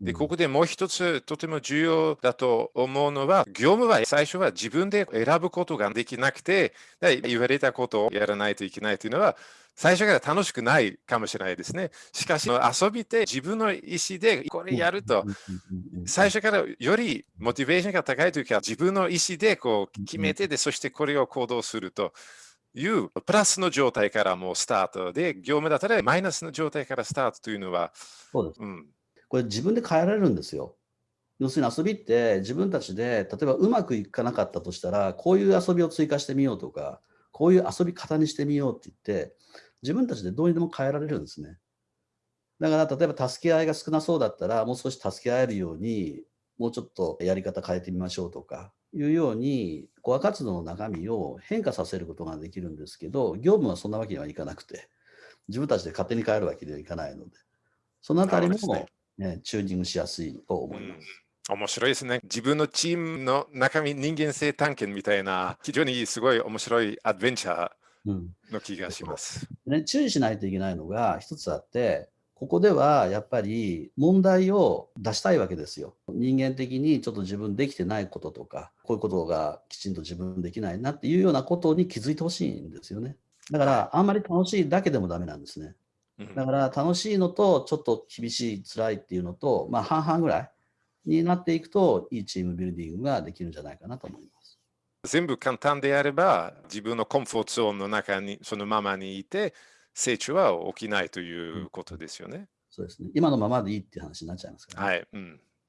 で、ここでもう一つとても重要だと思うのは、業務は最初は自分で選ぶことができなくて、言われたことをやらないといけないというのは、最初から楽しくないかもしれないですね。しかし、遊びで自分の意思でこれやると、最初からよりモチベーションが高いというか、自分の意思でこう決めてで、そしてこれを行動するという、プラスの状態からもうスタートで、業務だったらマイナスの状態からスタートというのは、そうです。うん、これ自分で変えられるんですよ。要するに遊びって自分たちで、例えばうまくいかなかったとしたら、こういう遊びを追加してみようとか、こういう遊び方にしてみようって言って、自分たちでどうにでも変えられるんですね。だから例えば助け合いが少なそうだったら、もう少し助け合えるように、もうちょっとやり方変えてみましょうとか、いうように、コア活動の中身を変化させることができるんですけど、業務はそんなわけにはいかなくて、自分たちで勝手に変えるわけにはいかないので、そのあたりも、ね、チューニングしやすいと思います。面白いですね。自分のチームの中身人間性探検みたいな、非常にすごい面白いアドベンチャーの気がします、うん、ね。注意しないといけないのが一つあって、ここではやっぱり問題を出したいわけですよ。人間的にちょっと自分できてないこととか、こういうことがきちんと自分できないなっていうようなことに気づいてほしいんですよね。だから、あんまり楽しいだけでもダメなんですね。だから楽しいのとちょっと厳しい、辛いっていうのと、まあ半々ぐらいになっていくと、いいチームビルディングができるんじゃないかなと思います。全部簡単であれば、自分のコンフォートゾーンの中にそのままにいて、成長は起きないということですよね。うん、そうですね。今のままでいいっていう話になっちゃいますから、ね、はい。うん